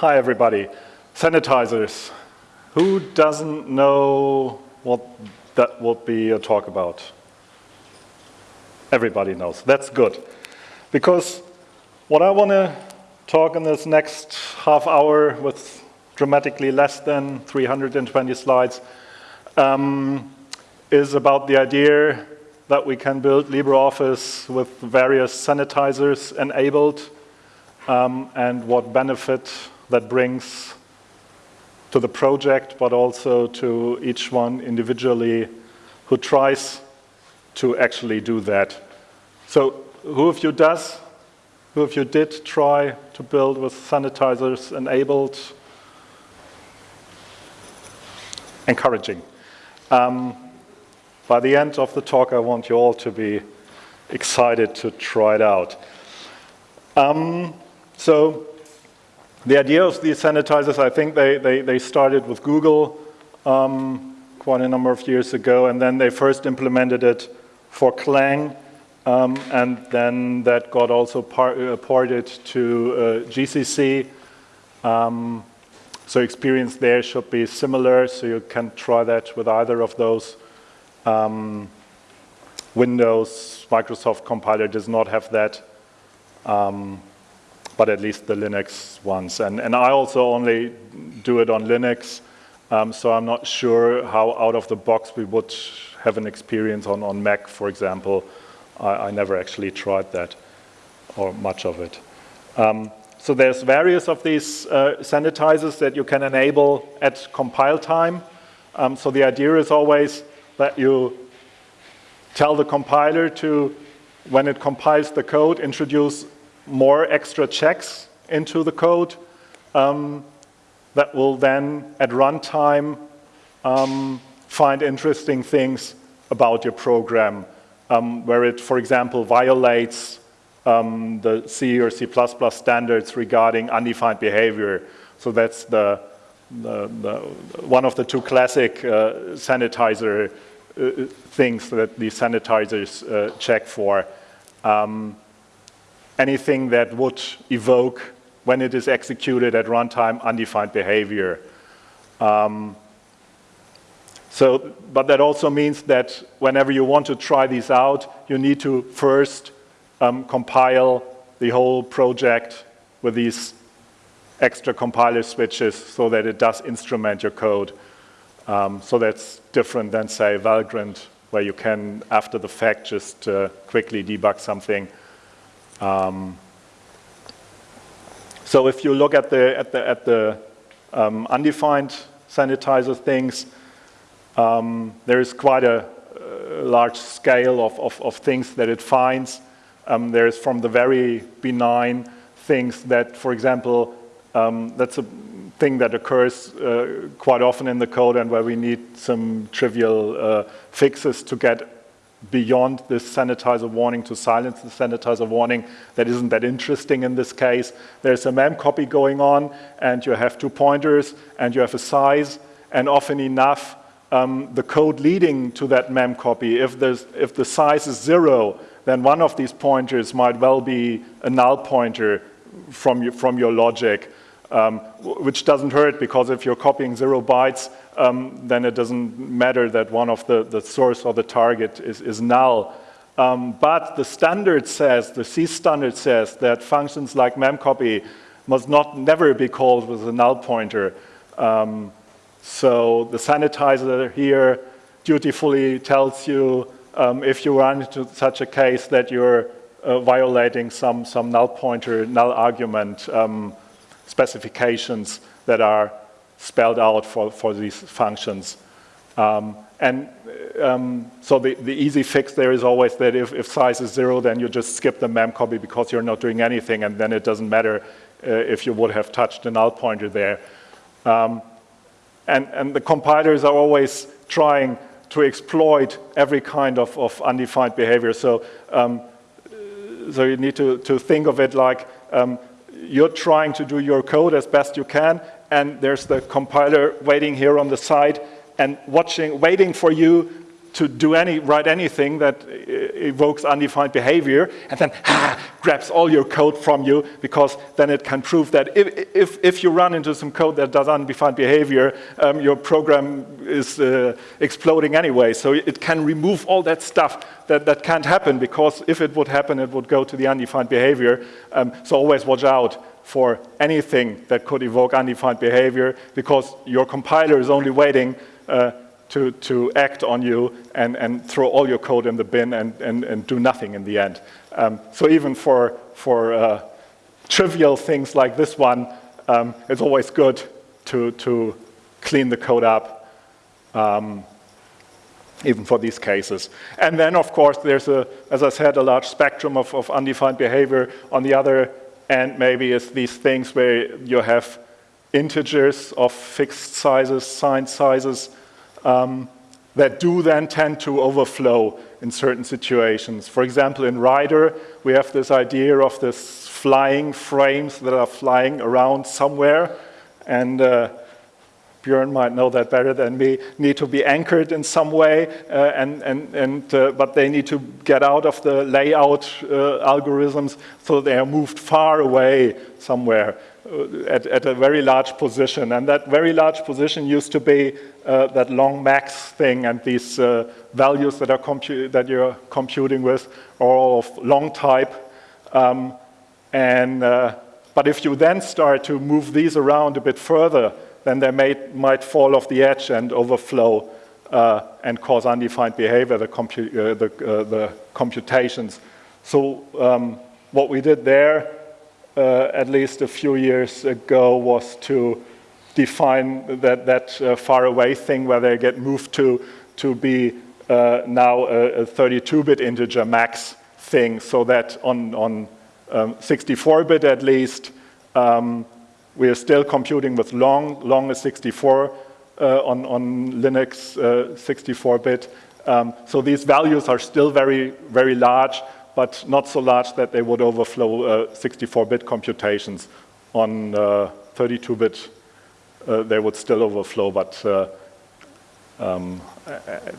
Hi everybody. Sanitizers. Who doesn't know what that would be a talk about? Everybody knows. That's good. Because what I want to talk in this next half hour with dramatically less than 320 slides um, is about the idea that we can build LibreOffice with various sanitizers enabled um, and what benefit that brings to the project, but also to each one individually who tries to actually do that. So who of you does, who of you did try to build with sanitizers enabled? Encouraging. Um, by the end of the talk, I want you all to be excited to try it out. Um, so the idea of these sanitizers, I think they, they, they started with Google um, quite a number of years ago, and then they first implemented it for Clang, um, and then that got also uh, ported to uh, GCC. Um, so experience there should be similar, so you can try that with either of those. Um, Windows, Microsoft compiler does not have that. Um, but at least the Linux ones. And, and I also only do it on Linux, um, so I'm not sure how out of the box we would have an experience on, on Mac, for example. I, I never actually tried that, or much of it. Um, so there's various of these uh, sanitizers that you can enable at compile time. Um, so the idea is always that you tell the compiler to, when it compiles the code, introduce more extra checks into the code um, that will then, at runtime, um, find interesting things about your program, um, where it, for example, violates um, the C or C++ standards regarding undefined behavior. So that's the, the, the one of the two classic uh, sanitizer uh, things that these sanitizers uh, check for. Um, anything that would evoke, when it is executed at runtime, undefined behavior. Um, so, but that also means that whenever you want to try these out, you need to first um, compile the whole project with these extra compiler switches so that it does instrument your code. Um, so that's different than, say, Valgrind, where you can, after the fact, just uh, quickly debug something um, so if you look at the, at the, at the um, undefined sanitizer things, um, there is quite a, large scale of, of, of, things that it finds. Um, there's from the very benign things that, for example, um, that's a thing that occurs uh, quite often in the code and where we need some trivial uh, fixes to get beyond this sanitizer warning to silence the sanitizer warning that isn't that interesting in this case. There's a mem copy going on and you have two pointers and you have a size and often enough um, the code leading to that mem copy, if, if the size is zero, then one of these pointers might well be a null pointer from, your, from your logic, um, which doesn't hurt because if you're copying zero bytes, um, then it doesn't matter that one of the, the source or the target is, is null. Um, but the standard says, the C standard says that functions like memcopy must not never be called with a null pointer. Um, so the sanitizer here dutifully tells you um, if you run into such a case that you're uh, violating some, some null pointer, null argument um, specifications that are spelled out for, for these functions. Um, and um, so the, the easy fix there is always that if, if size is zero, then you just skip the mem copy because you're not doing anything, and then it doesn't matter uh, if you would have touched the null pointer there. Um, and, and the compilers are always trying to exploit every kind of, of undefined behavior. So, um, so you need to, to think of it like um, you're trying to do your code as best you can, and there's the compiler waiting here on the side and watching, waiting for you to do any, write anything that evokes undefined behavior and then grabs all your code from you because then it can prove that if, if, if you run into some code that does undefined behavior, um, your program is uh, exploding anyway. So it can remove all that stuff that, that can't happen because if it would happen, it would go to the undefined behavior. Um, so always watch out for anything that could evoke undefined behavior because your compiler is only waiting uh, to, to act on you and, and throw all your code in the bin and, and, and do nothing in the end. Um, so even for, for uh, trivial things like this one, um, it's always good to, to clean the code up, um, even for these cases. And then, of course, there's, a, as I said, a large spectrum of, of undefined behavior. On the other end, maybe it's these things where you have integers of fixed sizes, signed sizes, um, that do then tend to overflow in certain situations. For example, in Writer, we have this idea of this flying frames that are flying around somewhere, and uh, Björn might know that better than me, need to be anchored in some way, uh, and, and, and, uh, but they need to get out of the layout uh, algorithms so they are moved far away somewhere. Uh, at, at, a very large position. And that very large position used to be uh, that long max thing and these uh, values that, are that you're computing with are all of long type. Um, and, but if you then start to move these around a bit further, then they may, might fall off the edge and overflow uh, and cause undefined behavior, the, compu uh, the, the computations. So um, what we did there uh, at least a few years ago was to define that, that uh, far away thing where they get moved to, to be uh, now a 32-bit integer max thing so that on, on 64-bit um, at least, um, we are still computing with long, long is 64 uh, on, on Linux 64-bit. Uh, um, so these values are still very, very large, but not so large that they would overflow 64-bit uh, computations. On 32-bit, uh, uh, they would still overflow, but um,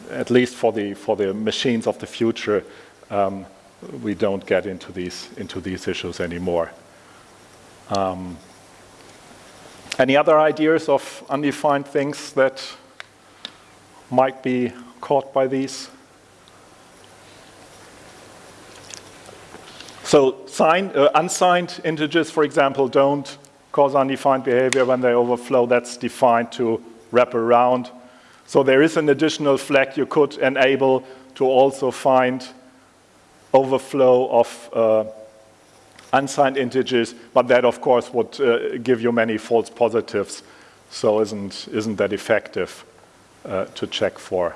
at least for the, for the machines of the future, um, we don't get into these, into these issues anymore. Um, any other ideas of undefined things that might be caught by these? So signed, uh, unsigned integers, for example, don't cause undefined behavior when they overflow. That's defined to wrap around. So there is an additional flag you could enable to also find overflow of uh, unsigned integers, but that, of course, would uh, give you many false positives, so isn't, isn't that effective uh, to check for.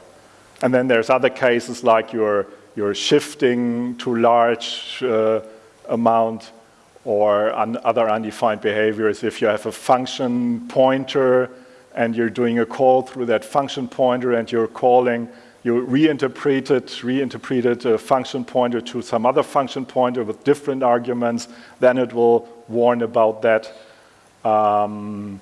And then there's other cases like your you're shifting to large uh, amount or un other undefined behaviors. If you have a function pointer and you're doing a call through that function pointer and you're calling, you reinterpret it, reinterpret it a function pointer to some other function pointer with different arguments, then it will warn about that. Um,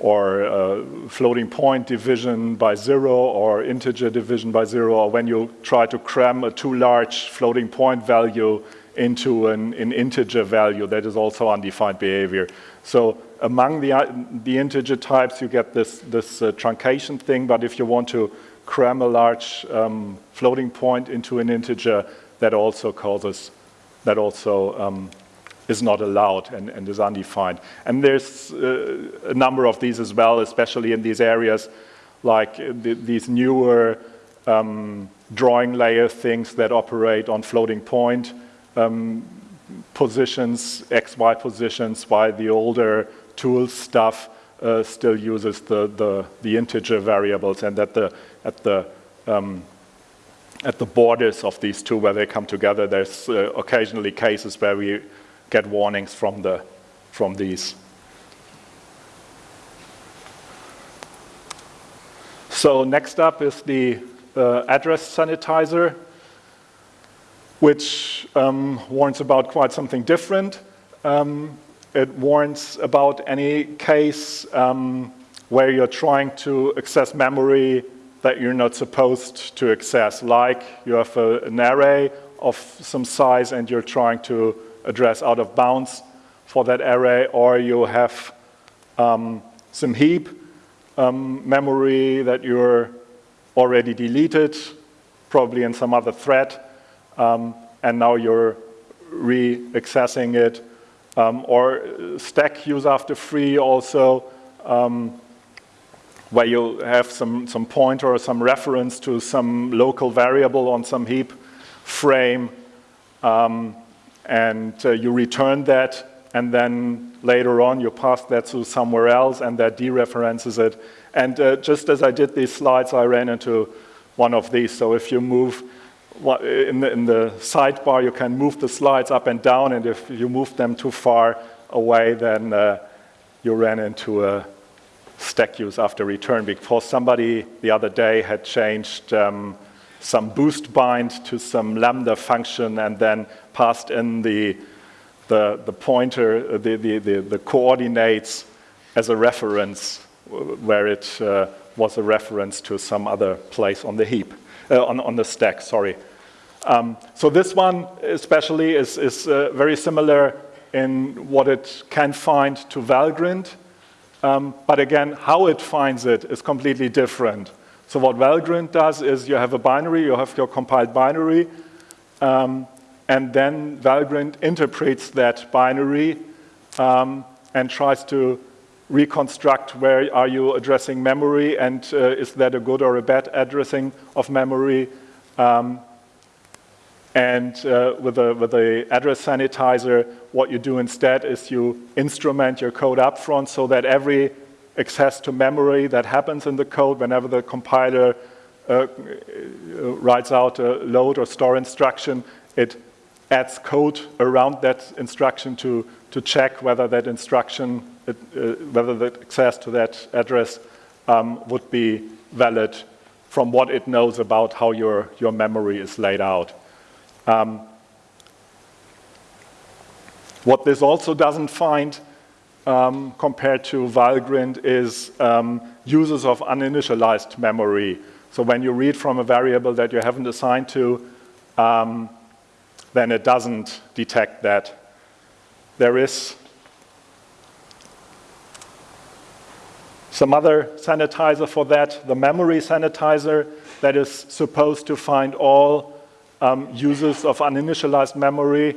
or uh, floating point division by zero or integer division by zero, or when you try to cram a too large floating point value into an, an integer value, that is also undefined behavior. So among the, the integer types, you get this, this uh, truncation thing, but if you want to cram a large um, floating point into an integer, that also causes, that also um, is not allowed and, and is undefined. And there's uh, a number of these as well, especially in these areas like the, these newer um, drawing layer things that operate on floating point um, positions, XY positions, while the older tool stuff uh, still uses the, the, the, integer variables and at the, at the um, at the borders of these two where they come together, there's uh, occasionally cases where we get warnings from, the, from these. So next up is the uh, address sanitizer, which um, warns about quite something different. Um, it warns about any case um, where you're trying to access memory that you're not supposed to access, like you have a, an array of some size and you're trying to address out of bounds for that array, or you have um, some heap um, memory that you're already deleted, probably in some other thread, um, and now you're re-accessing it. Um, or stack use after free also, um, where you have some, some pointer or some reference to some local variable on some heap frame, um, and uh, you return that, and then later on you pass that to somewhere else, and that dereferences it. And uh, just as I did these slides, I ran into one of these. So if you move in the, in the sidebar, you can move the slides up and down, and if you move them too far away, then uh, you ran into a stack use after return because somebody the other day had changed um, some boost bind to some lambda function and then passed in the, the, the pointer, the, the, the, the coordinates as a reference where it uh, was a reference to some other place on the heap, uh, on, on the stack, sorry. Um, so this one especially is, is uh, very similar in what it can find to Valgrind. Um, but again, how it finds it is completely different. So what Valgrind does is you have a binary, you have your compiled binary, um, and then Valgrind interprets that binary um, and tries to reconstruct where are you addressing memory and uh, is that a good or a bad addressing of memory. Um, and uh, with, the, with the address sanitizer, what you do instead is you instrument your code up front so that every access to memory that happens in the code whenever the compiler uh, writes out a load or store instruction, it adds code around that instruction to, to check whether that instruction, uh, whether the access to that address um, would be valid from what it knows about how your, your memory is laid out. Um, what this also doesn't find um, compared to Valgrind is um, uses of uninitialized memory. So when you read from a variable that you haven't assigned to, um, then it doesn't detect that. There is some other sanitizer for that, the memory sanitizer that is supposed to find all um, uses of uninitialized memory,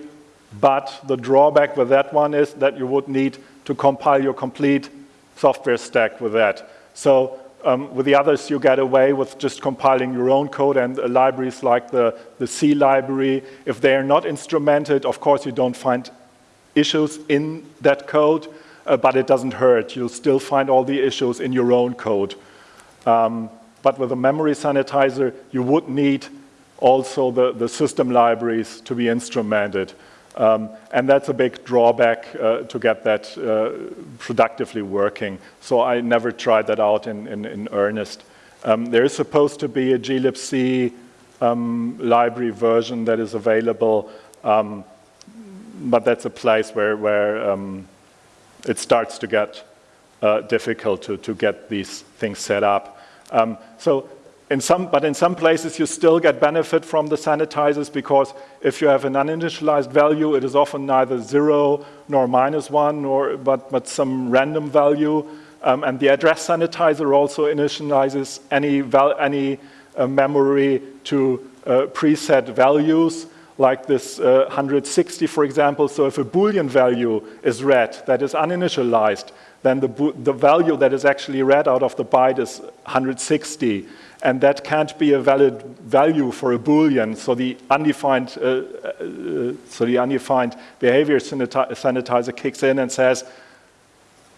but the drawback with that one is that you would need to compile your complete software stack with that. So um, with the others, you get away with just compiling your own code and uh, libraries like the, the C library. If they are not instrumented, of course, you don't find issues in that code, uh, but it doesn't hurt. You'll still find all the issues in your own code. Um, but with a memory sanitizer, you would need also the, the system libraries to be instrumented. Um, and that's a big drawback uh, to get that uh, productively working. So I never tried that out in, in, in earnest. Um, there is supposed to be a glibc um, library version that is available, um, but that's a place where, where um, it starts to get uh, difficult to, to get these things set up. Um, so in some, but in some places you still get benefit from the sanitizers because if you have an uninitialized value, it is often neither zero nor minus one, or, but, but some random value. Um, and the address sanitizer also initializes any, val any uh, memory to uh, preset values like this uh, 160, for example. So if a Boolean value is read that is uninitialized, then the, the value that is actually read out of the byte is 160 and that can't be a valid value for a boolean. So the undefined, uh, uh, so the undefined behavior sanitizer kicks in and says,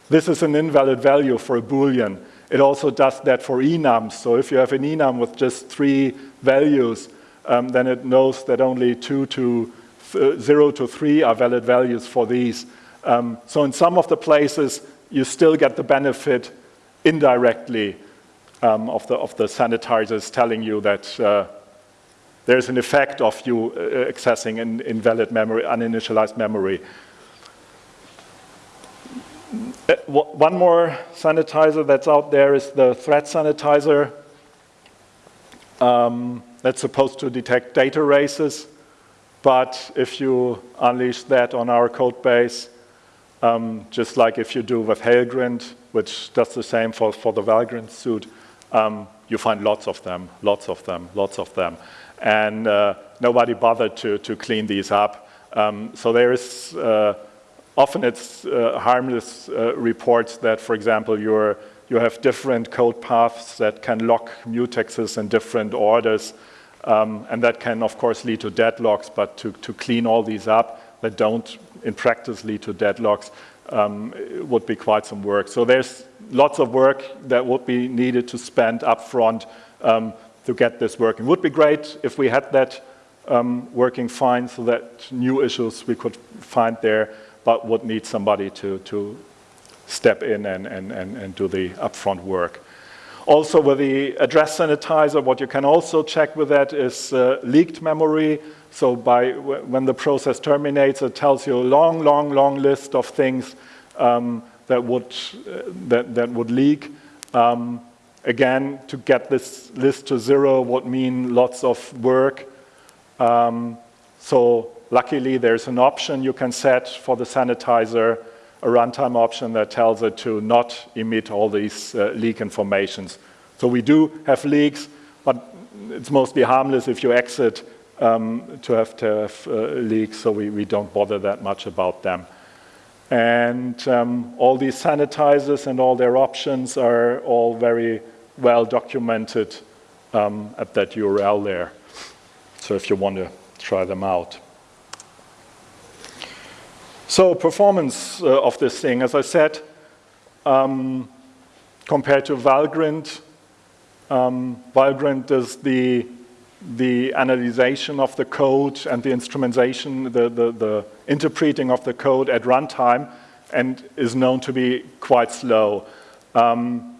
"This is an invalid value for a boolean." It also does that for enums. So if you have an enum with just three values, um, then it knows that only two to uh, zero to three are valid values for these. Um, so in some of the places, you still get the benefit indirectly um, of, the, of the sanitizers telling you that uh, there's an effect of you uh, accessing an invalid memory, uninitialized memory. Uh, one more sanitizer that's out there is the thread sanitizer. um, that's supposed to detect data races. But if you unleash that on our code base, um, just like if you do with Helgrind, which does the same for, for the Valgrind suite, um, you find lots of them, lots of them, lots of them. And uh, nobody bothered to, to clean these up. Um, so there is, uh, often it's uh, harmless uh, reports that, for example, you're, you have different code paths that can lock mutexes in different orders. Um, and that can, of course, lead to deadlocks, but to, to clean all these up that don't, in practice, lead to deadlocks um, would be quite some work. So there's lots of work that would be needed to spend upfront um, to get this working. Would be great if we had that um, working fine so that new issues we could find there, but would need somebody to, to step in and, and, and, and do the upfront work. Also with the address sanitizer, what you can also check with that is uh, leaked memory. So by when the process terminates, it tells you a long, long, long list of things um, that, would, uh, that, that would leak. Um, again, to get this list to zero would mean lots of work. Um, so luckily, there's an option you can set for the sanitizer a runtime option that tells it to not emit all these uh, leak informations. So we do have leaks, but it's mostly harmless if you exit um, to have to have uh, leaks, so we, we don't bother that much about them. And um, all these sanitizers and all their options are all very well documented um, at that URL there. So if you want to try them out. So performance uh, of this thing, as I said, um, compared to Valgrind, um, Valgrind is the, the analyzation of the code and the instrumentation, the, the, the interpreting of the code at runtime and is known to be quite slow. Um,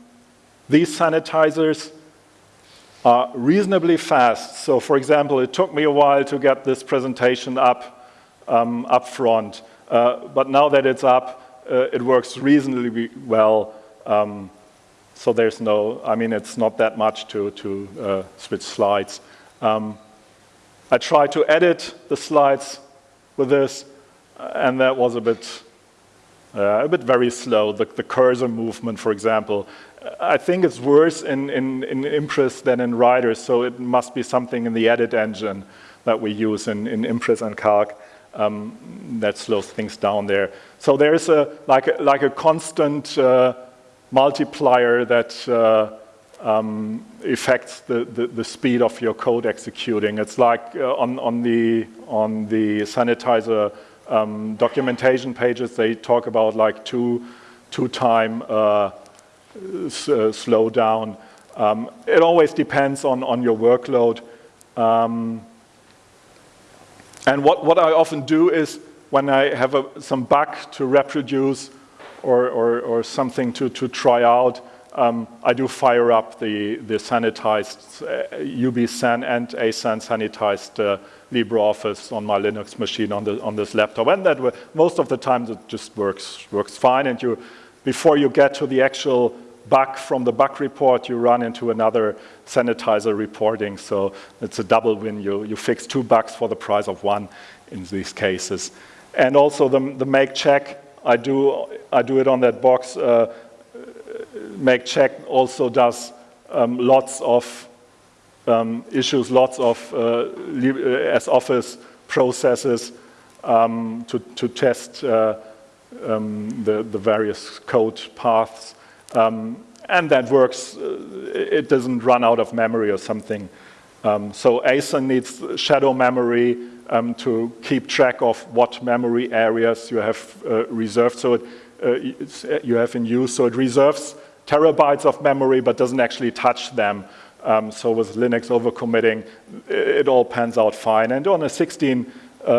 these sanitizers are reasonably fast. So for example, it took me a while to get this presentation up, um, up front. Uh, but now that it's up, uh, it works reasonably well. Um, so there's no, I mean, it's not that much to, to uh, switch slides. Um, I tried to edit the slides with this, and that was a bit, uh, a bit very slow. The, the, cursor movement, for example. I think it's worse in, in, in Impress than in Writer, so it must be something in the edit engine that we use in, in Impress and Calc um, that slows things down there. So there is a like a, like a constant uh, multiplier that uh, um, affects the, the, the, speed of your code executing. It's like uh, on, on, the, on the sanitizer um, documentation pages, they talk about like two, two time uh, uh slowdown. Um, it always depends on, on your workload. Um, and what, what I often do is when I have a, some bug to reproduce or, or, or something to, to try out, um, I do fire up the, the sanitized uh, UBSAN and ASAN sanitized uh, LibreOffice on my Linux machine on, the, on this laptop. And that most of the time it just works, works fine. And you, before you get to the actual bug from the bug report, you run into another sanitizer reporting. So it's a double win. You, you fix two bugs for the price of one in these cases. And also the, the make check, I do, I do it on that box. Uh, make check also does um, lots of um, issues, lots of uh, soffice processes um, to, to test uh, um, the, the various code paths. Um, and that works, uh, it doesn't run out of memory or something. Um, so ASAN needs shadow memory to keep track of what memory areas you have uh, reserved, so it, uh, you have in use. So it reserves terabytes of memory, but doesn't actually touch them. Um, so with Linux overcommitting, it all pans out fine. And on a 16 uh,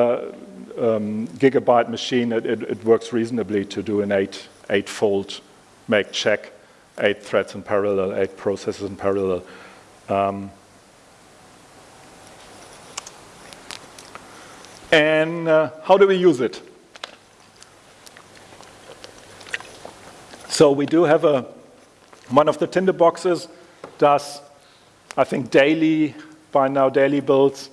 um, gigabyte machine, it, it, it, works reasonably to do an eight, eight-fold make check eight threads in parallel, eight processes in parallel. Um, and uh, how do we use it? So we do have a, one of the tinderboxes does I think daily, by now daily builds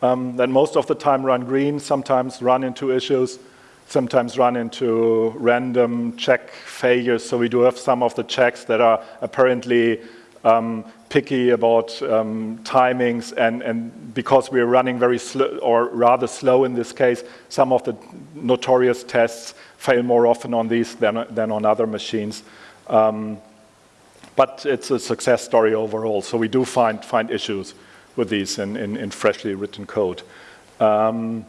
um, that most of the time run green, sometimes run into issues, sometimes run into random check failures. So we do have some of the checks that are apparently um, picky about um, timings and, and because we're running very slow or rather slow in this case, some of the notorious tests fail more often on these than, than on other machines. Um, but it's a success story overall. So we do find, find issues with these in, in, in freshly written code. Um,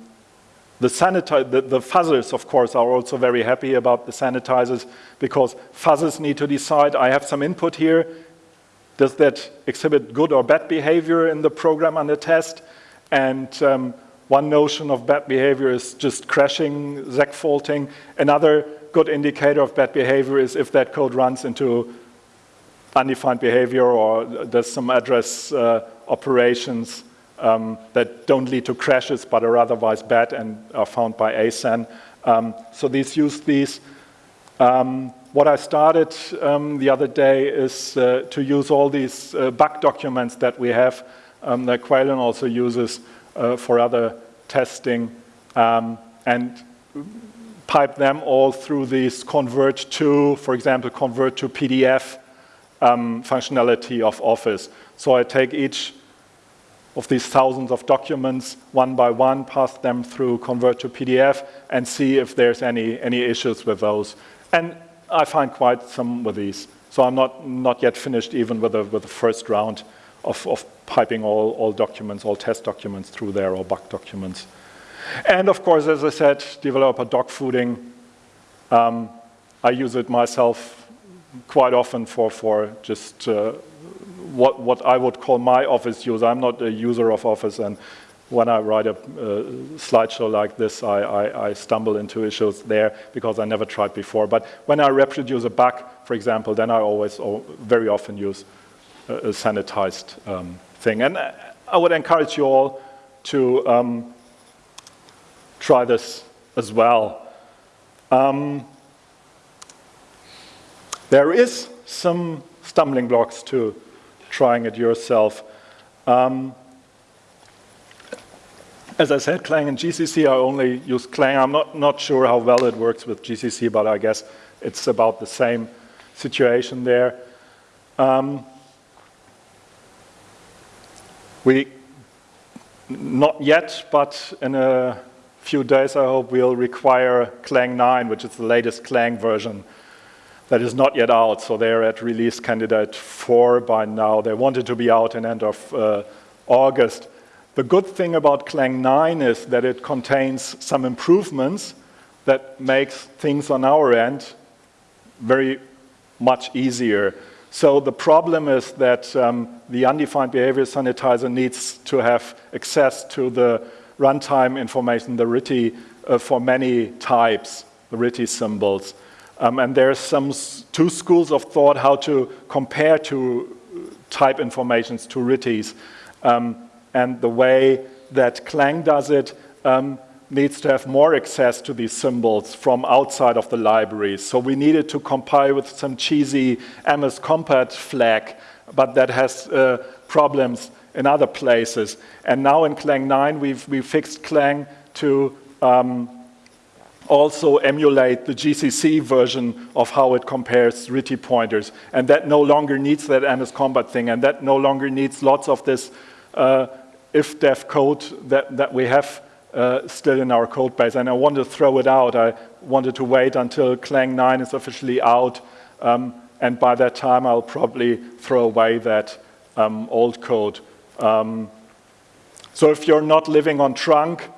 the, the, the, fuzzers, of course, are also very happy about the sanitizers because fuzzers need to decide, I have some input here, does that exhibit good or bad behavior in the program under test? And um, one notion of bad behavior is just crashing, seg faulting. Another good indicator of bad behavior is if that code runs into undefined behavior or there's some address uh, operations um, that don't lead to crashes but are otherwise bad and are found by ASAN. Um, so these use these. Um, what I started um, the other day is uh, to use all these uh, bug documents that we have um, that Caolán also uses uh, for other testing um, and pipe them all through these convert to, for example, convert to PDF um, functionality of Office. So I take each of these thousands of documents one by one, pass them through convert to PDF, and see if there's any, any issues with those. And I find quite some with these. So I'm not, not yet finished even with the, with the first round of, of piping all, all documents, all test documents through there, or bug documents. And of course, as I said, developer dog fooding. Um, I use it myself quite often for, for just uh, what, what I would call my Office use. I'm not a user of Office, and when I write a uh, slideshow like this, I, I, I, stumble into issues there because I never tried before. But when I reproduce a bug, for example, then I always, very often use a, a sanitized um, thing. And I would encourage you all to um, try this as well. Um, there is some stumbling blocks to trying it yourself. Um, as I said, Clang and GCC, I only use Clang. I'm not, not sure how well it works with GCC, but I guess it's about the same situation there. Um, we, not yet, but in a few days, I hope we'll require Clang 9, which is the latest Clang version that is not yet out. So they're at release candidate 4 by now. They wanted to be out in end of uh, August. The good thing about Clang 9 is that it contains some improvements that makes things on our end very much easier. So the problem is that um, the undefined behavior sanitizer needs to have access to the runtime information, the RTTI, uh, for many types, the RTTI symbols. Um, and there's some two schools of thought how to compare to type informations to RTTIs. Um, and the way that Clang does it um, needs to have more access to these symbols from outside of the libraries. So we needed to compile with some cheesy MS Compat flag, but that has uh, problems in other places. And now in Clang 9, we've, we fixed Clang to um, also emulate the GCC version of how it compares RTTI pointers. And that no longer needs that MS Compat thing, and that no longer needs lots of this uh, if-def code that, that we have uh, still in our code base. And I wanted to throw it out. I wanted to wait until Clang 9 is officially out. Um, and by that time, I'll probably throw away that um, old code. Um, so if you're not living on trunk,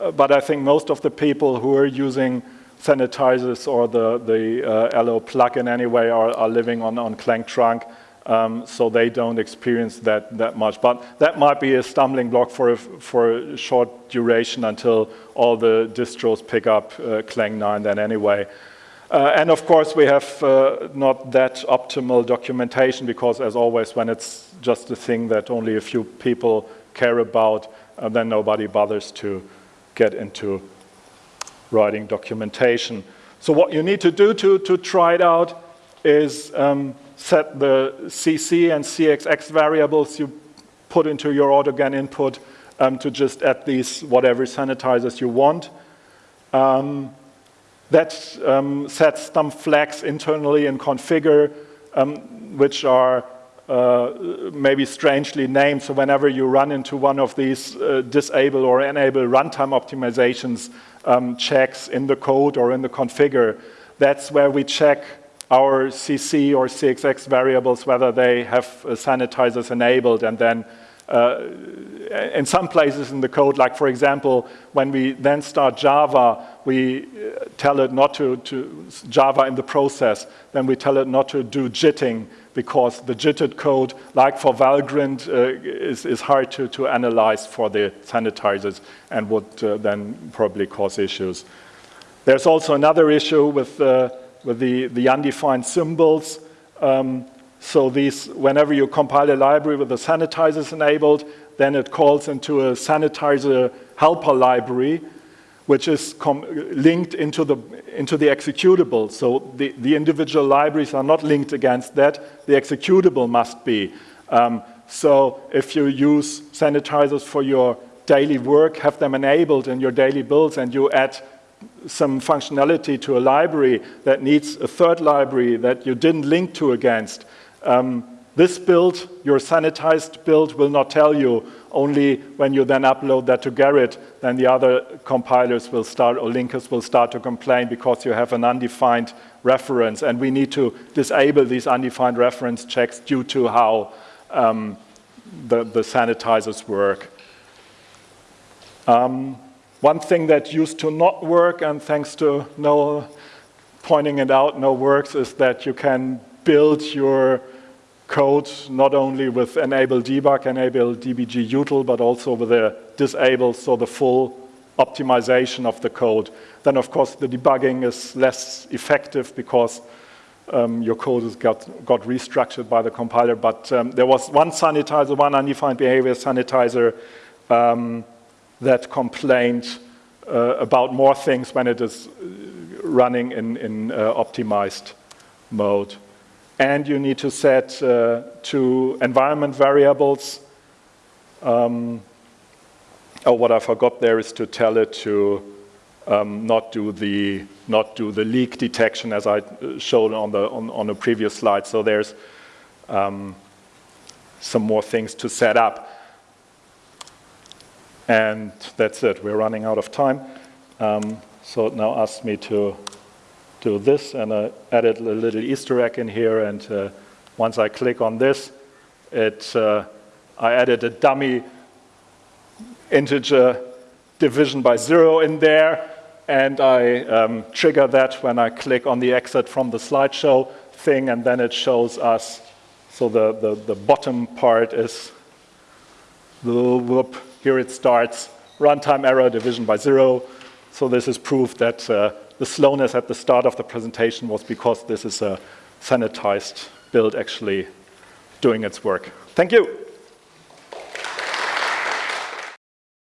uh, but I think most of the people who are using sanitizers or the, the uh, LO plugin anyway are, are living on, on Clang Trunk, um, so they don't experience that, that much. But that might be a stumbling block for a, for a short duration until all the distros pick up uh, Clang 9 then anyway. Uh, and of course, we have uh, not that optimal documentation because, as always, when it's just a thing that only a few people care about, uh, then nobody bothers to get into writing documentation. So what you need to do to, to try it out, is um, set the CC and CXX variables you put into your autogen input um, to just add these whatever sanitizers you want. Um, that um, sets some flags internally in configure, um, which are uh, maybe strangely named. So whenever you run into one of these uh, disable or enable runtime optimizations um, checks in the code or in the configure, that's where we check our CC or CXX variables, whether they have uh, sanitizers enabled. And then uh, in some places in the code, like for example, when we then start Java, we uh, tell it not to, to, Java in the process, then we tell it not to do jitting because the jitted code, like for Valgrind, uh, is, is hard to, to analyze for the sanitizers and would uh, then probably cause issues. There's also another issue with, uh, with the, the undefined symbols. Um, so these, whenever you compile a library with the sanitizers enabled, then it calls into a sanitizer helper library, which is linked into the, into the executable. So the, the individual libraries are not linked against that. The executable must be. Um, so if you use sanitizers for your daily work, have them enabled in your daily builds, and you add some functionality to a library that needs a third library that you didn't link to against, um, this build, your sanitized build, will not tell you. Only when you then upload that to Gerrit, then the other compilers will start, or linkers will start to complain because you have an undefined reference. And we need to disable these undefined reference checks due to how um, the, the, sanitizers work. Um, one thing that used to not work, and thanks to Noel pointing it out, no works, is that you can build your code not only with enable debug, enable dbg util, but also with a disable, so the full optimization of the code. Then of course the debugging is less effective because um, your code has got, got restructured by the compiler, but um, there was one sanitizer, one undefined behavior sanitizer um, that complained uh, about more things when it is running in, in uh, optimized mode and you need to set uh, two environment variables. Um, oh, what I forgot there is to tell it to um, not do the not do the leak detection as I showed on the on, on the previous slide. So there's um, some more things to set up. And that's it. We're running out of time. Um, so now ask me to do this and I added a little Easter egg in here and uh, once I click on this, it, uh, I added a dummy integer division by zero in there and I um, trigger that when I click on the exit from the slideshow thing and then it shows us, so the, the, the bottom part is the whoop, here it starts, runtime error division by zero. So this is proof that uh, the slowness at the start of the presentation was because this is a sanitized build actually doing its work. Thank you.